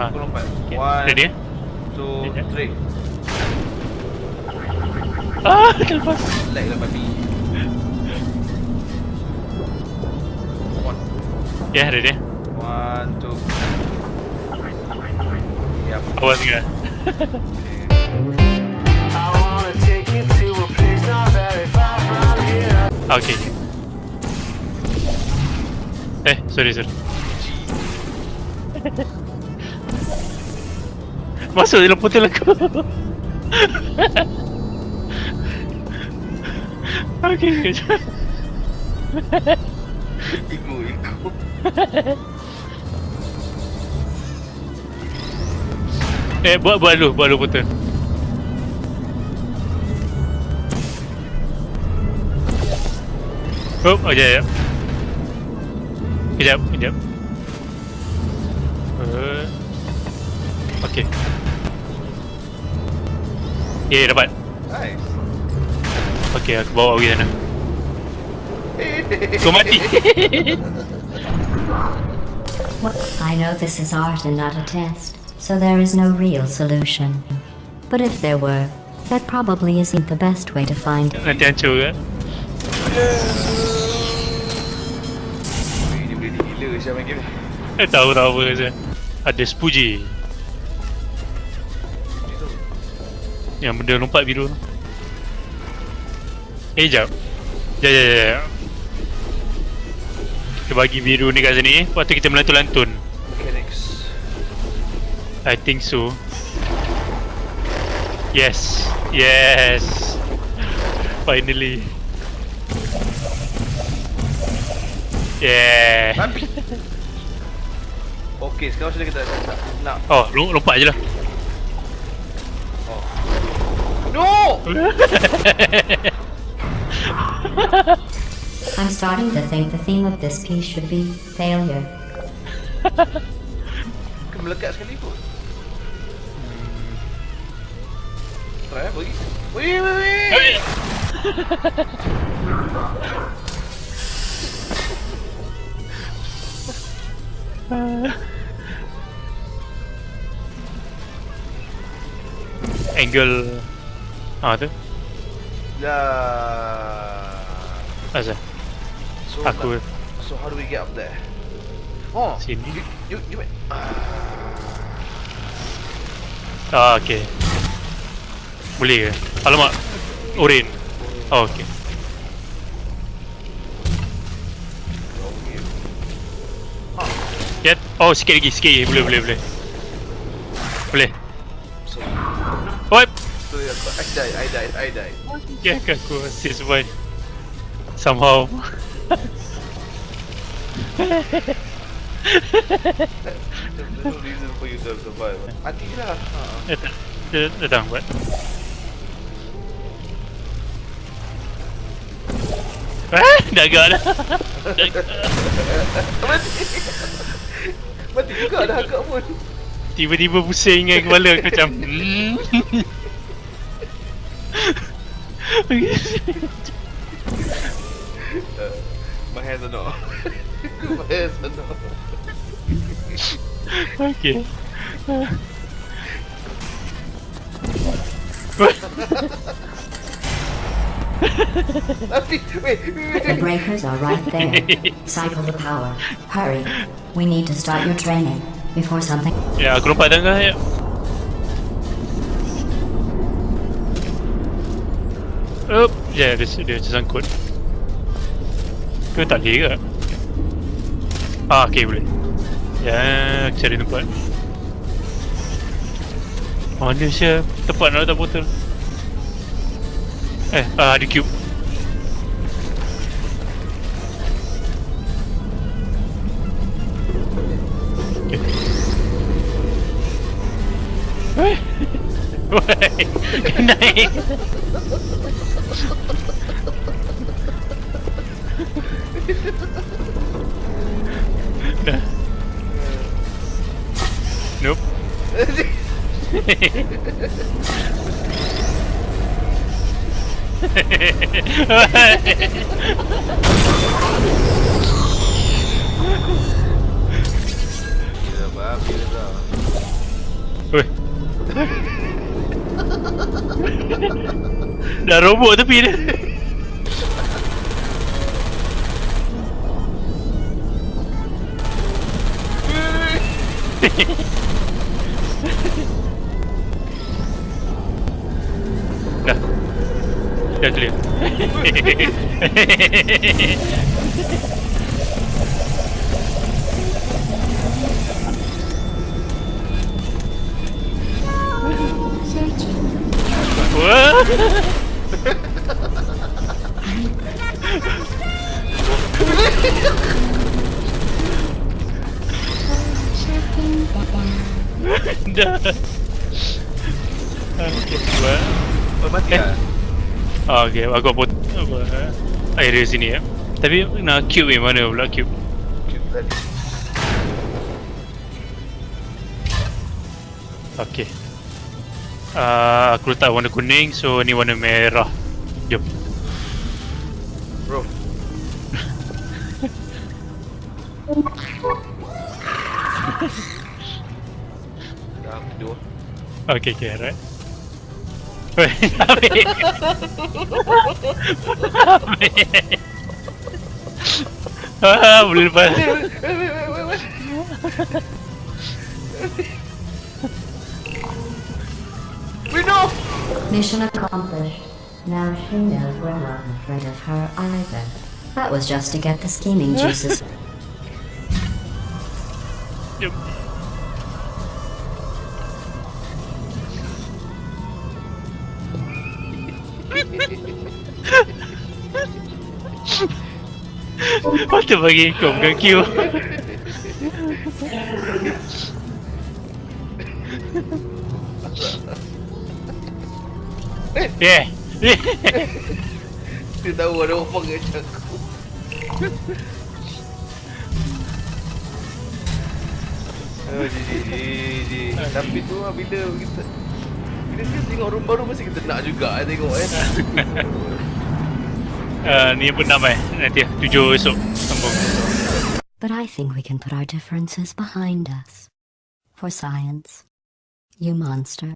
Ah. Aku lompat. Okay. One, Ready two, Ready, three. Ah, terlepas. Lag lah babi. One, Ya, yeah, ready one, two. Enggak? I wanna take you to a place not very far from here. Okay. Eh, sorry, sorry. Masuk dalam portal aku. okay. Iku, iku. Eh, buat buat dulu, buat dulu portal. Oh, ya, ya. Kejap, kejap. Uh, okay. Ya, yeah, dapat. Nice. Okay, aku bawa pergi sana. Kau mati. I know this is art and not a test, so there is no real solution. But if there were, that probably isn't the best way to find it. Nanti hancur ke? Dia boleh gila Syah main game ni. Eh, tahu saja. Ada spuji. Yang benda lompat biru tu. Eh, jap. Ya, ya. ya. Kita bagi biru ni kat sini. Lepas tu kita melantun-lantun. Mechanics. I think so. Yes. Yes. Finally. Yeah. Okey, sekarang mana kita nak, Oh, lom- lompat je lah. No! I'm starting to think the theme of this piece should be failure. Kau melekat sekali pun. Try eh, bagi. Weh, weh, weh. Angle Ah tu Dah. Asal So, Aku So how do we get up there? Oh, Sini. You, you, you wait. Ah okay Boleh ke? Alamak Oren Oh okay Get Oh sikit lagi sikit lagi Boleh boleh boleh Boleh So, So I died, I died, I died. Yeah, aku masih Somehow There's no reason for you to survive. Mati lah. Ha. Datang Dia Datang buat Ah, dah agak dah. Mati. Mati juga dah agak pun. Tiba-tiba pusing dengan kepala aku macam hmm. Uh, my hands are not. my hands are not. Okay Mati. Wait, wait, The breakers are right there. Cycle the power. Hurry. We need to start your training before something. Ya aku lompat tangga ya Up, ya dia dia tersangkut. Ke tak boleh ke? Ah, okey boleh. Ya, aku cari tempat. Mana sih tempat nak letak botol? Eh, ah, ada cube. Okay. Weh. Weh. Naik. Gila babi dah. Weh. Dah robot tepi dia. Dah. Dah clear. Dah. Okay, wah. Oh, mati lah. Ah, okay, aku put apa area sini ya. Tapi nak cube yang mana pula cube? Cute tadi. Okay. Ah, aku letak warna kuning, so ni warna merah. Jom. Bro. Dah tidur. Okay, okay, alright. We know! Mission accomplished. Now she knows we're not afraid of her either. That was just to get the scheming juices. Jom. Patut bagi kau bukan Q Yeah Dia tahu ada orang macam aku. Oh. Tapi tu lah bila kita bila kita tengok room baru mesti kita nak juga eh, tengok eh. uh, Ni pun enam eh Nanti Tujuh esok Sambung but I think we can put our differences behind us. For science. You monster.